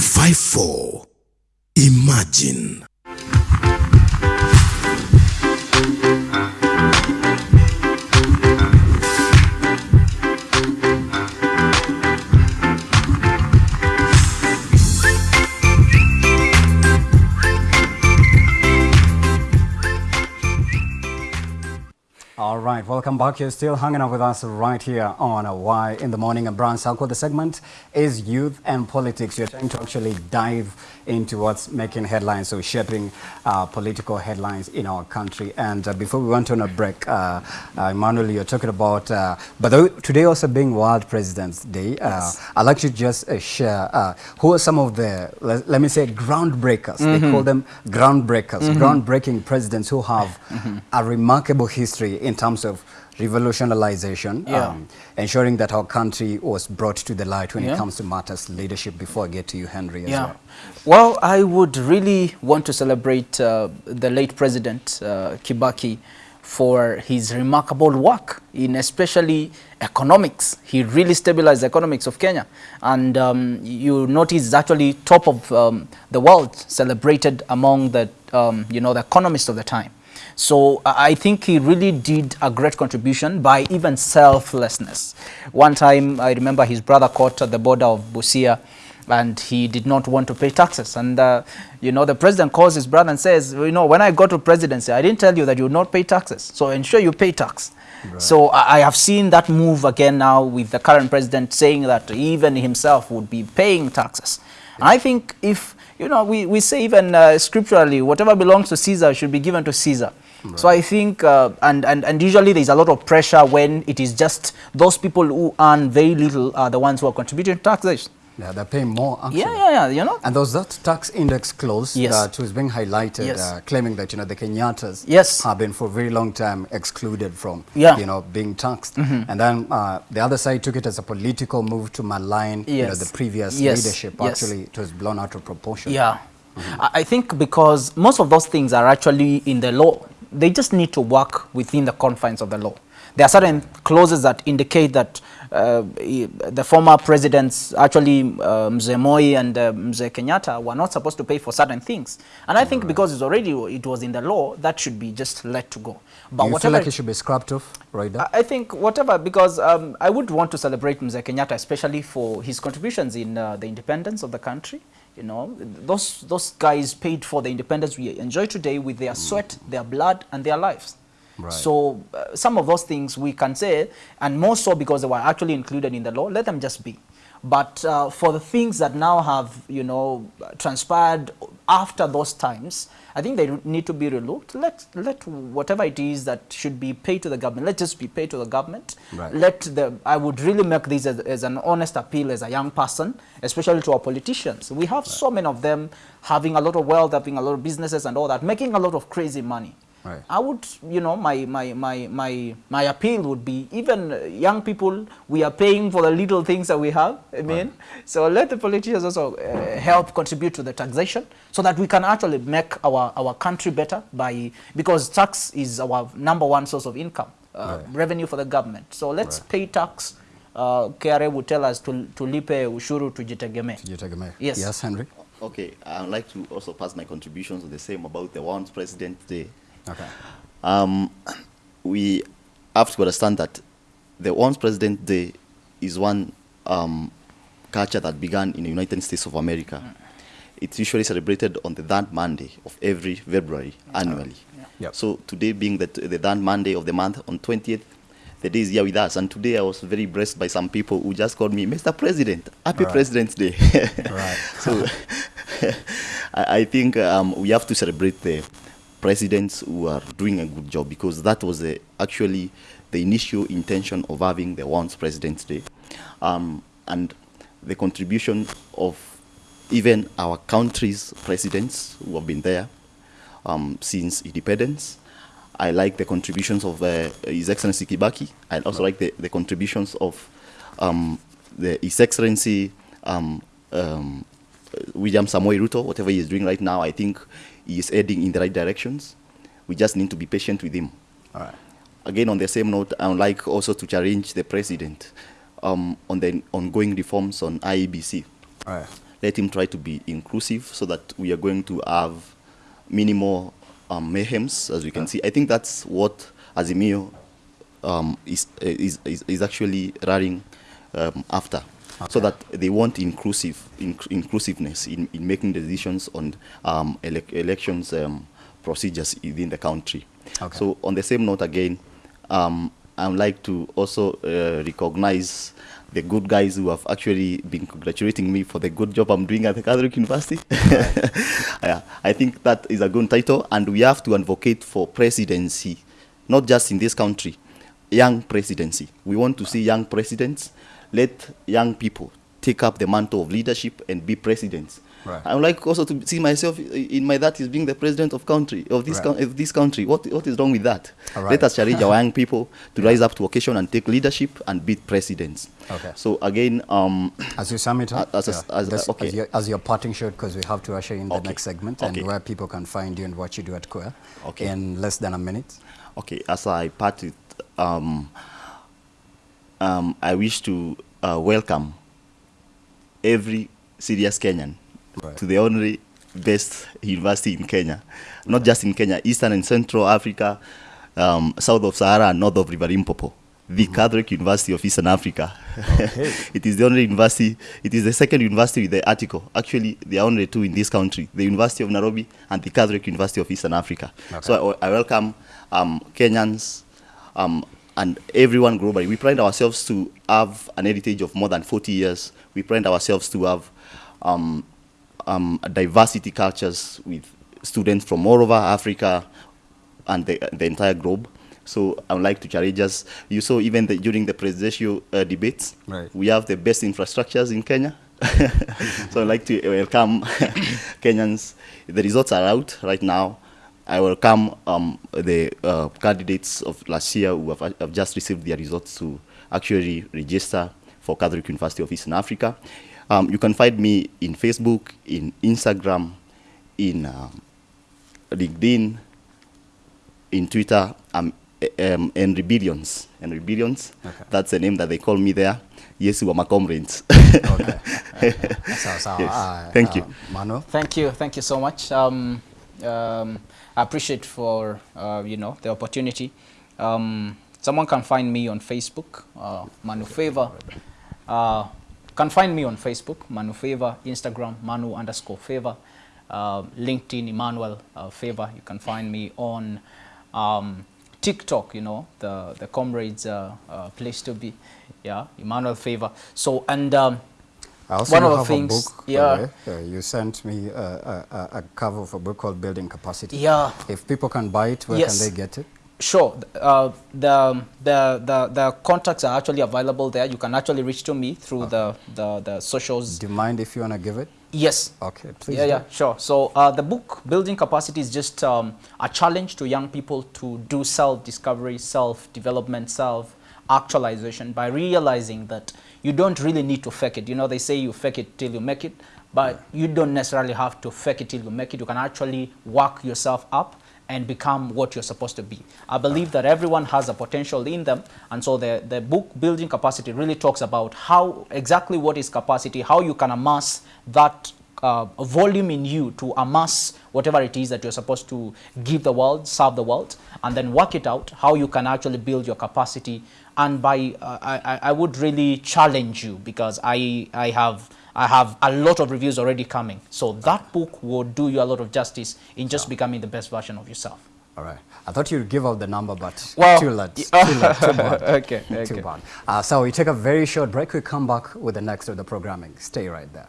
254 Imagine. All right, welcome back. You're still hanging out with us right here on a Y in the morning. And Brown Circle. The segment is youth and politics. You're trying to actually dive into what's making headlines, so shaping uh, political headlines in our country. And uh, before we went on a break, uh, uh, Emmanuel, you're talking about, uh, but today also being World President's Day, uh, I'd like to just uh, share uh, who are some of the, let, let me say, groundbreakers. They call them groundbreakers, groundbreaking presidents who have a remarkable history in terms of revolutionization, Yeah. um, ensuring that our country was brought to the light when Yeah. it comes to matters leadership. Before I get to you, Henry, as Yeah. well. Well, I would really want to celebrate uh, the late President uh, Kibaki for his remarkable work in especially economics. He really stabilized the economics of Kenya. And um, you notice it's actually top of um, the world, celebrated among the, um, you know, the economists of the time. So I I think he really did a great contribution by even selflessness. One time I remember his brother caught at the border of Busia and he did not want to pay taxes. And, uh, you know, the president calls his brother and says, you know, when I got to presidency, I didn't tell you that you would not pay taxes. So ensure you pay tax. So I I have seen that move again now with the current president saying that even himself would be paying taxes. And I think if, you know, we, we say even uh, scripturally, whatever belongs to Caesar should be given to Caesar. So I think, uh, and, and, and usually there's a lot of pressure when it is just those people who earn very little are the ones who are contributing to taxation. Yeah, they're paying more, actually. Yeah, yeah, yeah, you know. And there was that tax index clause Yes. that was being highlighted, Yes. uh, claiming that you know the Kenyattas Yes. have been for a very long time excluded from Yeah. you know being taxed. And then uh, the other side took it as a political move to malign you know the previous Yes. leadership. Yes. Actually, it was blown out of proportion. Yeah. I I think because most of those things are actually in the law, they just need to work within the confines of the law. There are certain clauses that indicate that uh, the former presidents, actually uh, Mzee Moi and uh, Mzee Kenyatta, were not supposed to pay for certain things. And I think because it's already it was in the law, that should be just let to go. But Do you feel like it should be scrapped off right? I I think whatever, because um, I would want to celebrate Mzee Kenyatta, especially for his contributions in uh, the independence of the country. You know, those, those guys paid for the independence we enjoy today with their sweat, their blood, and their lives. Right. So uh, some of those things we can say, and more so because they were actually included in the law, let them just be. But uh, for the things that now have, you know, transpired after those times, I think they need to be relooked. Let, let whatever it is that should be paid to the government, let just be paid to the government. Right. Let the, I would really make this as, as an honest appeal as a young person, especially to our politicians. We have so many of them having a lot of wealth, having a lot of businesses and all that, making a lot of crazy money. Right. I would, you know, my, my, my, my, my appeal would be even uh, young people, we are paying for the little things that we have. I mean, so let the politicians also uh, help contribute to the taxation so that we can actually make our, our country better by, because tax is our number one source of income, uh, Right. revenue for the government. So let's pay tax. Uh, KRA would tell us to, to lipe ushuru tujitegemee. Tujitegemee. Yes. Yes, Henry. Okay, I'd like to also pass my contributions on the same about the Once President Day. Okay. Um, we have to understand that the Once President Day is one um, culture that began in the United States of America. It's usually celebrated on the third Monday of every February annually. Yep. So today being the, the third Monday of the month on 20th, the day is here with us. And today I was very blessed by some people who just called me, Mr. President, Happy Right. President's Day. Right. so I, I think um, we have to celebrate the presidents who are doing a good job because that was the, actually the initial intention of having the Once President's Day. Um, and the contribution of even our country's presidents who have been there um, since independence. I like the contributions of uh, His Excellency Kibaki. I also like the, the contributions of um, the, His Excellency um, um, William Samoei Ruto, whatever he is doing right now, I think he is heading in the right directions. We just need to be patient with him. All right. Again, on the same note, I would like also to challenge the president um, on the ongoing reforms on IEBC. All right. let him try to be inclusive so that we are going to have minimal um, mayhems, as we can see. I think that's what Azimio um, is, is, is, is actually running um, after. So that they want inclusive inc- inclusiveness in, in making decisions on um, elec elections um, procedures within the country. Okay. So on the same note again, um, I would like to also uh, recognize the good guys who have actually been congratulating me for the good job I'm doing at the Catholic University. yeah, I think that is a good title, and we have to advocate for presidency, not just in this country, young presidency. We want to see young presidents. Let young people take up the mantle of leadership and be presidents. Right. I would like also to see myself in my that is being the president of country of this Right. of this country. What what is wrong with that? Right. Let us challenge our young people to rise up to occasion and take leadership and be presidents. Okay. So again, um, As you sum it up, As a- as- this- okay. as, your, as your parting shot, because we have to usher in the Okay. next segment Okay. and where people can find you and what you do at CUEA Okay. in less than a minute. Okay, as I part it, um, um, I wish to uh, welcome every serious Kenyan Right. to the only best university in Kenya, not just in Kenya, Eastern and Central Africa, um, south of Sahara and north of River Limpopo. The Catholic University of Eastern Africa. Okay. it is the only university, it is the second university with the article. Actually, there are only two in this country, the University of Nairobi and the Catholic University of Eastern Africa. So I, I welcome um, Kenyans um, and everyone globally. We pride ourselves to have an heritage of more than 40 years. We pride ourselves to have um, um, diversity cultures with students from all over Africa and the, the entire globe. So I would like to challenge us. You saw even the, during the presidential uh, debates, Right. we have the best infrastructures in Kenya. so I'd like to welcome Kenyans. The results are out right now. I welcome um, the uh, candidates of last year who have, have just received their results to actually register for Catholic University of Eastern Africa. Um, you can find me in Facebook, in Instagram, in um, LinkedIn, in Twitter, um, um, Henry Billions. Henry Billions. Okay. That's the name that they call me there. Yes, we are my comrades. Okay. so, so, Yes. uh, Thank uh, you. Manuel? Thank you, thank you so much. Um, um, I appreciate for uh, you know the opportunity. Um, someone can find me on Facebook, uh, Manu Favor. Uh, can find me on Facebook, Manu Favor, Instagram, Manu underscore Favor, uh, LinkedIn, Emmanuel uh, Favor. You can find me on um, TikTok. You know the the comrades uh, uh, place to be. Yeah, Emmanuel Favor. So and. I also One of the have things- a book, yeah. Uh, you sent me a, a, a- cover of a book called Building Capacity. Yeah. If people can buy it, where Yes. can they get it? Sure. Uh, the, the, the, the contacts are actually available there. You can actually reach to me through the, the, the socials. Do you mind if you want to give it? Yes. Okay, please. Yeah, do. yeah, sure. So uh, the book, Building Capacity, is just um, a challenge to young people to do self-discovery, self-development, self-actualization by realizing that you don't really need to fake it. You know, they say you fake it till you make it, but you don't necessarily have to fake it till you make it. You can actually work yourself up and become what you're supposed to be. I believe that everyone has a potential in them, and so the, the book Building Capacity really talks about how exactly what is capacity, how you can amass that uh, volume in you to amass whatever it is that you're supposed to give the world, serve the world, and then work it out, how you can actually build your capacity. And by, uh, I, I- would really challenge you because I, I have I have a lot of reviews already coming. So that book will do you a lot of justice in just becoming the best version of yourself. All right. I thought you'd give out the number, but Well, too late. Too late. Too bad. Okay, Too okay. bad. Uh, so we take a very short break. We come back with the next of the programming. Stay right there.